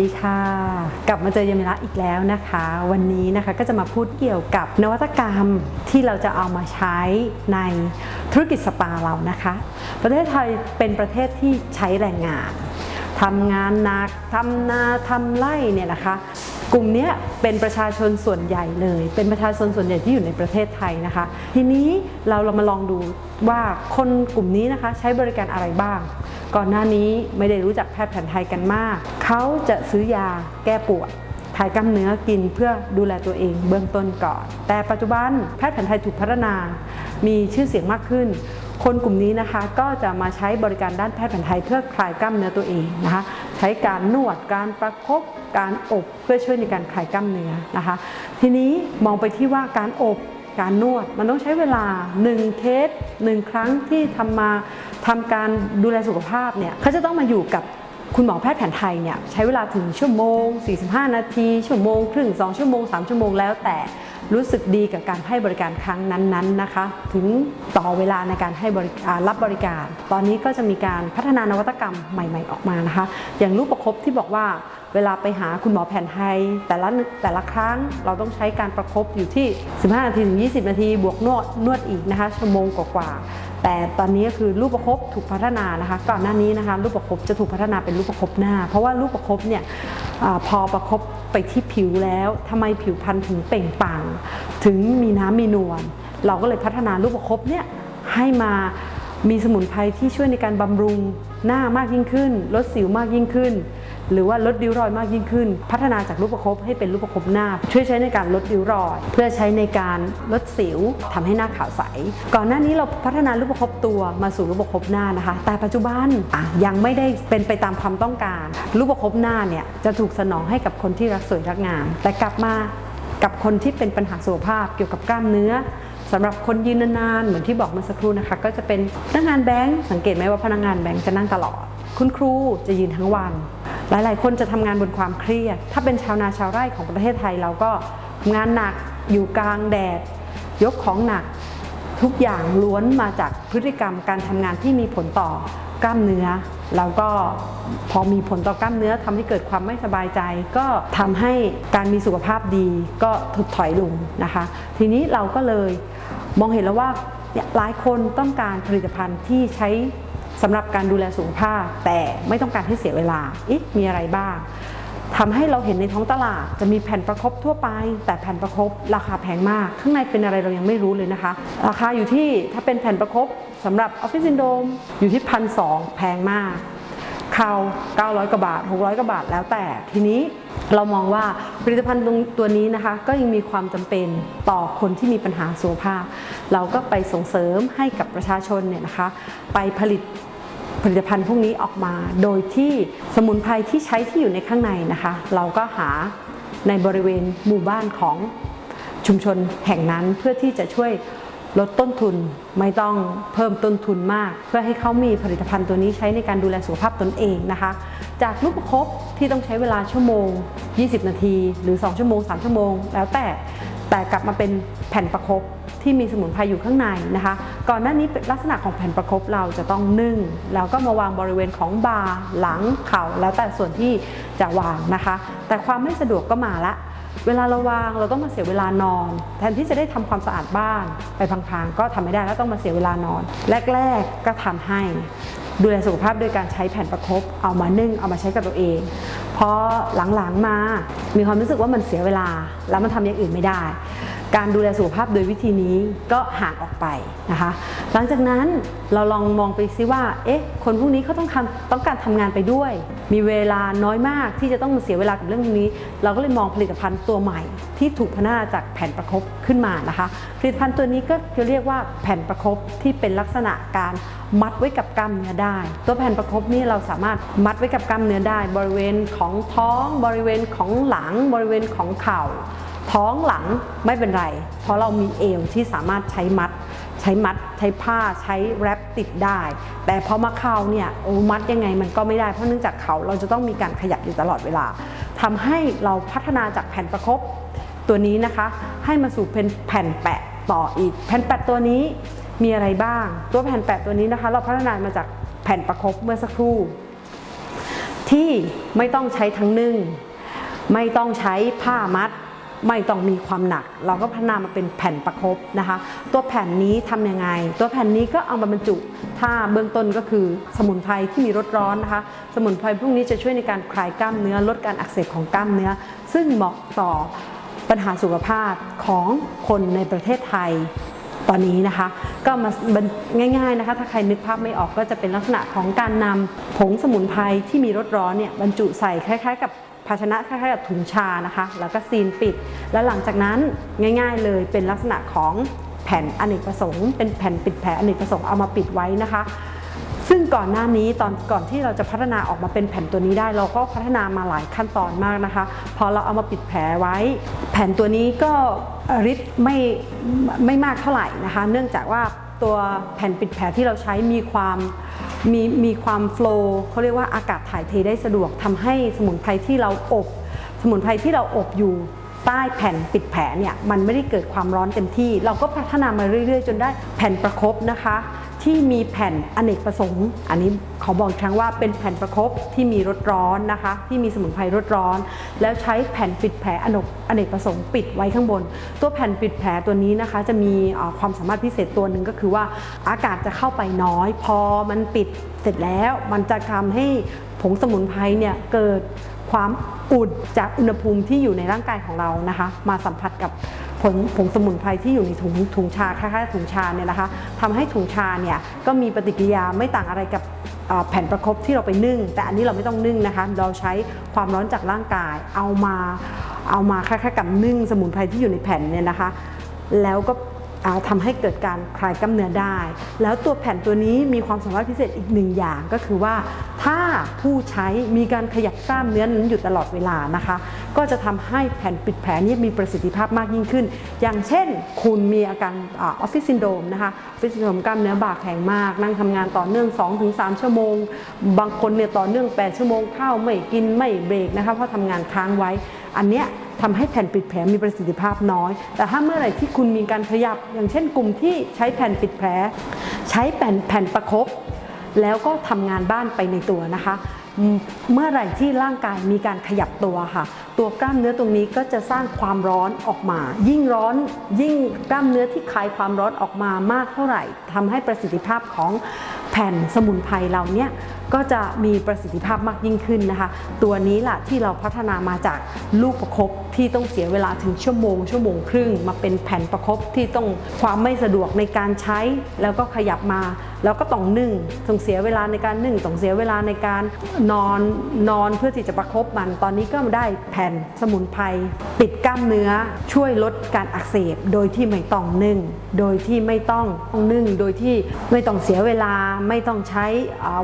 ดีค่ะ กลับมาเจอยามิระอีกแล้วนะคะ วันนี้นะคะก็จะมาพูดเกี่ยวกับนวัตกรรมที่เราจะเอามาใช้ในธุรกิจสปาเรานะคะ ประเทศไทยเป็นประเทศที่ใช้แรงงานทำงานหนักทำนาทำไร่เนี่ยนะคะกลุ่มเนี้ยเป็นประชาชนส่วนใหญ่เลย เป็นประชาชนส่วนใหญ่ที่อยู่ในประเทศไทยนะคะ ทีนี้เราเรามาลองดูว่าคนกลุ่มนี้นะคะใช้บริการอะไรบ้าง ก่อนหน้านี้ไม่ได้รู้จักแพทย์แผนไทยกันมาก เขาจะซื้อยาแก้ปวดถ่ายกล้ามเนื้อกินเพื่อดูแลตัวเองเบื้องต้นก่อน แต่ปัจจุบันแพทย์แผนไทยถูกพัฒนา มีชื่อเสียงมากขึ้น คนกลุ่มนี้นะคะก็จะมาใช้บริการด้านแพทย์แผนไทยเพื่อคลายกล้ามเนื้อตัวเองนะคะ ใช้การนวด การประคบการอบเพื่อช่วยในการคลายกล้ามเนื้อนะคะ ทีนี้มองไปที่ว่าการอบ การนวด มันต้องใช้เวลา 1เคส1ครั้งที่ทำมาทำการดูแลสุขภาพเนี่ยเขาจะต้องมาอยู่กับคุณหมอแพทย์แผนไทยเนี่ยใช้เวลาถึงชั่วโมง 45 นาที ชั่วโมงครึ่ง 2 ชั่วโมง 3 ชั่วโมงแล้วแต่รู้สึกดีกับการให้บริการครั้งนั้นๆนะคะ ถึงต่อเวลาในการให้บริการรับบริการ ตอนนี้ก็จะมีการพัฒนานวัตกรรมใหม่ ๆ ออกมานะคะ อย่างรูปประคบที่บอกว่า เวลาไปหาคุณหมอแผนไทย แต่ละแต่ละครั้งเราต้องใช้การประคบอยู่ที่ 15 นาทีถึง 20 นาที บวกนวดนวดอีกนะคะชั่วโมงกว่าๆแต่ตอนนี้คือรูปประคบถูกพัฒนานะคะ ก่อนหน้านี้นะคะรูปประคบจะถูกพัฒนาเป็นรูปประคบหน้า เพราะว่ารูปประคบเนี่ยอพอประคบไปที่ผิวแล้วทำไมผิวพรรณถึงเปล่งปลั่งถึงมีน้ำมีนวลเราก็เลยพัฒนารูปประคบเนี่ยให้มามีสมุนไพรที่ช่วยในการบำรุงหน้ามากยิ่งขึ้น ลดสิวมากยิ่งขึ้น หรือว่าลดริ้วรอยมากยิ่งขึ้น พัฒนาจากรูปประคบให้เป็นรูปประคบหน้า ช่วยใช้ในการลดริ้วรอย เพื่อใช้ในการลดสิวทำให้หน้าขาวใส ก่อนหน้านี้เราพัฒนารูปประคบตัวมาสู่รูปประคบหน้านะคะ แต่ปัจจุบันยังไม่ได้เป็นไปตามความต้องการ รูปประคบหน้าเนี่ยจะถูกสนองให้กับคนที่รักสวยรักงาม แต่กลับมากับคนที่เป็นปัญหาสุขภาพเกี่ยวกับกล้ามเนื้อสำหรับคนยืนนานๆเหมือนที่บอกเมื่อสักครู่นะคะ ก็จะเป็นพนักงานแบงก์สังเกตไหมว่าพนักงานแบงก์จะนั่งตลอด คุณครูจะยืนทั้งวัน หลายๆ คนจะทำงานบนความเครียด ถ้าเป็นชาวนาชาวไร่ของประเทศไทยเราก็ทำงานหนักอยู่กลางแดด ยกของหนัก ทุกอย่างล้วนมาจากพฤติกรรมการทำงานที่มีผลต่อกล้ามเนื้อ แล้วก็พอมีผลต่อกล้ามเนื้อทำให้เกิดความไม่สบายใจ ก็ทำให้การมีสุขภาพดีก็ถดถอยลงนะคะ ทีนี้เราก็เลยมองเห็นแล้วว่าหลายคนต้องการผลิตภัณฑ์ที่ใช้ สำหรับการดูแลสุขภาพ แต่ไม่ต้องการให้เสียเวลาอิมีอะไรบ้างทำให้เราเห็นในท้องตลาดจะมีแผ่นประคบทั่วไป แต่แผ่นประคบราคาแพงมาก ข้างในเป็นอะไรเรายังไม่รู้เลยนะคะ ราคาอยู่ที่ถ้าเป็นแผ่นประคบสำหรับออฟฟิศซินโดมอยู่ที่พันสแพงมาก ข่าว 900 กว่าบาท 600 กว่าบาทแล้วแต่ ทีนี้เรามองว่าผลิตภัณฑ์ตัวนี้นะคะ ก็ยังมีความจำเป็นต่อคนที่มีปัญหาสุขภาพ เราก็ไปส่งเสริมให้กับประชาชนเนี่ยนะคะ ไปผลิตผลิตภัณฑ์พวกนี้ออกมา โดยที่สมุนไพรที่ใช้ที่อยู่ในข้างในนะคะ เราก็หาในบริเวณหมู่บ้านของชุมชนแห่งนั้นเพื่อที่จะช่วย ลดต้นทุนไม่ต้องเพิ่มต้นทุนมาก เพื่อให้เขามีผลิตภัณฑ์ตัวนี้ใช้ในการดูแลสุขภาพตนเองนะคะ จากลูกประคบที่ต้องใช้เวลาชั่วโมง 20 นาที หรือ 2 ชั่วโมง 3 ชั่วโมง แล้วแต่แต่กลับมาเป็นแผ่นประคบที่มีสมุนไพรอยู่ข้างในนะคะ ก่อนหน้านี้ลักษณะของแผ่นประคบเราจะต้องนึ่ง แล้วก็มาวางบริเวณของบ่าหลังเข่าแล้วแต่ส่วนที่จะวางนะคะ แต่ความไม่สะดวกก็มาละ เวลาเราวางเราต้องมาเสียเวลานอน แทนที่จะได้ทำความสะอาดบ้านไปพังๆก็ทำไม่ได้แล้วต้องมาเสียเวลานอน แรก ๆก็ทำให้ดูแลสุขภาพโดยการใช้แผ่นประคบเอามานึ่งเอามาใช้กับตัวเองพอหลังๆมา มีความรู้สึกว่ามันเสียเวลา แล้วมันทำอย่างอื่นไม่ได้ การดูแลสุขภาพโดยวิธีนี้ก็ห่างออกไปนะคะ หลังจากนั้นเราลองมองไปซิว่า เอ๊ะ คนพวกนี้เขาต้องการต้องการทำงานไปด้วย มีเวลาน้อยมากที่จะต้องมาเสียเวลากับเรื่องพวกนี้ เราก็เลยมองผลิตภัณฑ์ตัวใหม่ ที่ถูกพัฒนาจากแผ่นประคบขึ้นมานะคะ ผลิตภัณฑ์ตัวนี้ก็จะเรียกว่าแผ่นประคบที่เป็นลักษณะการมัดไว้กับกล้ามเนื้อได้ ตัวแผ่นประคบนี่เราสามารถมัดไว้กับกล้ามเนื้อได้ บริเวณของท้อง บริเวณของหลัง บริเวณของเข่า ท้องหลังไม่เป็นไร เพราะเรามีเอวที่สามารถใช้มัด ใช้มัด ใช้ผ้าใช้แรปติดได้ แต่พอมาเข่าเนี่ยโอ้มัดยังไงมันก็ไม่ได้เพราะเนื่องจากเขาเราจะต้องมีการขยับอยู่ตลอดเวลาทำให้เราพัฒนาจากแผ่นประคบตัวนี้นะคะ ให้มาสู่เป็นแผ่นแปะต่ออีก แผ่นแปะตัวนี้มีอะไรบ้าง ตัวแผ่นแปะตัวนี้นะคะ เราพัฒนามาจากแผ่นประคบเมื่อสักครู่ ที่ไม่ต้องใช้ทั้งนึ่ง ไม่ต้องใช้ผ้ามัด ไม่ต้องมีความหนัก เราก็พัฒนามาเป็นแผ่นประคบนะคะ ตัวแผ่นนี้ทำยังไง ตัวแผ่นนี้ก็เอามาบรรจุ ถ้าเบื้องต้นก็คือสมุนไพรที่มีรสร้อนนะคะ สมุนไพรพวกนี้จะช่วยในการคลายกล้ามเนื้อลดการอักเสบของกล้ามเนื้อ ซึ่งเหมาะต่อปัญหาสุขภาพของคนในประเทศไทยตอนนี้นะคะ ก็มาง่ายๆนะคะ ถ้าใครนึกภาพไม่ออกก็จะเป็นลักษณะของการนำผงสมุนไพรที่มีรสร้อนเนี่ยบรรจุใส่คล้ายๆ กับ ภาชนะคล้ายๆกับถุงชานะคะ แล้วก็ซีนปิด แล้วหลังจากนั้นง่ายๆเลยเป็นลักษณะของแผ่นอเนกประสงค์เป็นแผ่นปิดแผลอเนกประสงค์เอามาปิดไว้นะคะ ซึ่งก่อนหน้านี้ตอนก่อนที่เราจะพัฒนาออกมาเป็นแผ่นตัวนี้ได้ เราก็พัฒนามาหลายขั้นตอนมากนะคะ พอเราเอามาปิดแผลไว้ แผ่นตัวนี้ก็ฤทธิ์ไม่ไม่มากเท่าไหร่นะคะ เนื่องจากว่าตัวแผ่นปิดแผลที่เราใช้มีความ มีมีความโฟล์เขาเรียกว่าอากาศถ่ายเทได้สะดวกทำให้สมุนไพรที่เราอบ สมุนไพรที่เราอบอยู่ใต้แผ่นปิดแผลเนี่ยมันไม่ได้เกิดความร้อนเต็มที่ เราก็พัฒนามาเรื่อย ๆ จนได้แผ่นประคบนะคะ ที่มีแผ่นอเนกประสงค์ อันนี้ขอบอกครั้งว่าเป็นแผ่นประคบที่มีรสร้อนนะคะ ที่มีสมุนไพรรสร้อน แล้วใช้แผ่นปิดแผลอเนกอเนกประสงค์ปิดไว้ข้างบน ตัวแผ่นปิดแผลตัวนี้นะคะ จะมีความสามารถพิเศษตัวหนึ่งก็คือว่าอากาศจะเข้าไปน้อย พอมันปิดเสร็จแล้วมันจะทำให้ผงสมุนไพรเนี่ยเกิดความอุ่นจากอุณหภูมิที่อยู่ในร่างกายของเรานะคะ มาสัมผัสกับ ผงผงสมุนไพรที่อยู่ในถุงถุงชาคล้ายๆถุงชาเนี่ยนะคะทำให้ถุงชาเนี่ยก็มีปฏิกิริยาไม่ต่างอะไรกับแผ่นประคบที่เราไปนึ่ง แต่อันนี้เราไม่ต้องนึ่งนะคะเราใช้ความร้อนจากร่างกาย เอามาเอามาคล้ายๆกับนึ่งสมุนไพรที่อยู่ในแผ่นเนี่ยนะคะ แล้วก็ อ่าทำให้เกิดการคลายกล้ามเนื้อได้ แล้วตัวแผ่นตัวนี้มีความสามารถพิเศษอีกหนึ่งอย่างก็คือว่า ถ้าผู้ใช้มีการขยับกล้ามเนื้อนั้นอยู่ตลอดเวลานะคะ ก็จะทำให้แผ่นปิดแผลนี้มีประสิทธิภาพมากยิ่งขึ้น อย่างเช่น คุณมีอาการออฟฟิศซินโดรมนะคะออฟฟิศซินโดรมกล้ามเนื้อบ่าแข็งมาก นั่งทำงานต่อเนื่อง 2-3 ชั่วโมง บางคนเนี่ยต่อเนื่อง 8 ชั่วโมงข้าวไม่กินไม่เบรกนะคะเพราะทำงานค้างไว้ อันเนี้ยทำให้แผ่นปิดแผลมีประสิทธิภาพน้อย แต่ถ้าเมื่อไหร่ที่คุณมีการขยับ อย่างเช่นกลุ่มที่ใช้แผ่นปิดแผล ใช้แผ่นแผ่นประคบแล้วก็ทำงานบ้านไปในตัวนะคะ เมื่อไหร่ที่ร่างกายมีการขยับตัวค่ะ ตัวกล้ามเนื้อตรงนี้ก็จะสร้างความร้อนออกมา ยิ่งร้อนยิ่งกล้ามเนื้อที่คลายความร้อนออกมามากเท่าไหร่ทำให้ประสิทธิภาพของแผ่นสมุนไพรเราเนี่ยก็จะมีประสิทธิภาพมากยิ่งขึ้นนะคะ ตัวนี้ล่ะที่เราพัฒนามาจากลูกประคบที่ต้องเสียเวลาถึงชั่วโมง ชั่วโมงครึ่ง มาเป็นแผ่นประคบที่ต้องความไม่สะดวกในการใช้ แล้วก็ขยับมา แล้วก็ต้องนึ่งต้องเสียเวลาในการนึ่งต้องเสียเวลาในการนอนนอนเพื่อที่จะประคบมัน ตอนนี้ก็ได้แผ่นสมุนไพรปิดกล้ามเนื้อช่วยลดการอักเสบ โดยที่ไม่ต้องนึ่ง โดยที่ไม่ต้องนึ่ง โดยที่ไม่ต้องเสียเวลาไม่ต้องใช้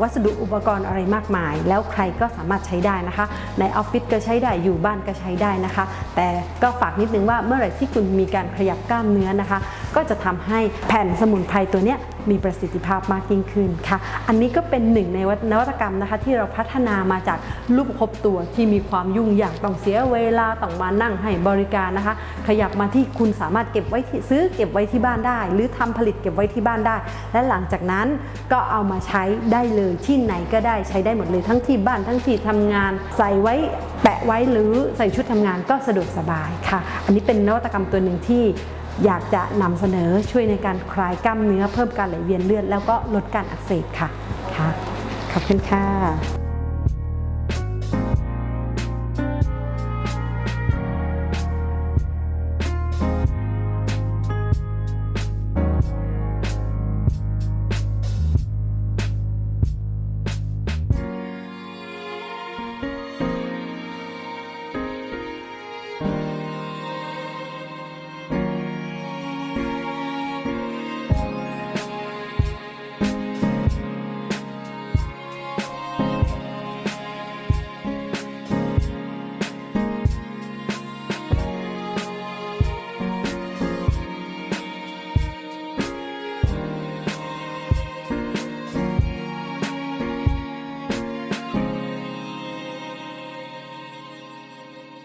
วัสดุอุปปกรณ์อะไรมากมาย แล้วใครก็สามารถใช้ได้นะคะ ในออฟฟิศก็ใช้ได้อยู่บ้านก็ใช้ได้นะคะ แต่ก็ฝากนิดนึงว่าเมื่อไหร่ที่คุณมีการขยับกล้ามเนื้อนะคะ ก็จะทำให้แผ่นสมุนไพรตัวเนี้ยมีประสิทธิภาพมากยิ่งขึ้นค่ะ อันนี้ก็เป็นหนึ่งในนวัตกรรมนะคะที่เราพัฒนามาจากรูปประคบตัวที่มีความยุ่งยากต้องเสียเวลาต้องมานั่งให้บริการนะคะ ขยับมาที่คุณสามารถเก็บไว้ที่ซื้อเก็บไว้ที่บ้านได้ หรือทำผลิตเก็บไว้ที่บ้านได้ และหลังจากนั้นก็เอามาใช้ได้เลยที่ไหนก็ได้ใช้ได้หมดเลยทั้งที่บ้านทั้งที่ทำงาน ใส่ไว้แปะไว้หรือใส่ชุดทำงานก็สะดวกสบายค่ะ อันนี้เป็นนวัตกรรมตัวหนึ่งที่ อยากจะนำเสนอช่วยในการคลายกล้ามเนื้อเพิ่มการไหลเวียนเลือดแล้วก็ลดการอักเสบค่ะค่ะ ขอบคุณค่ะ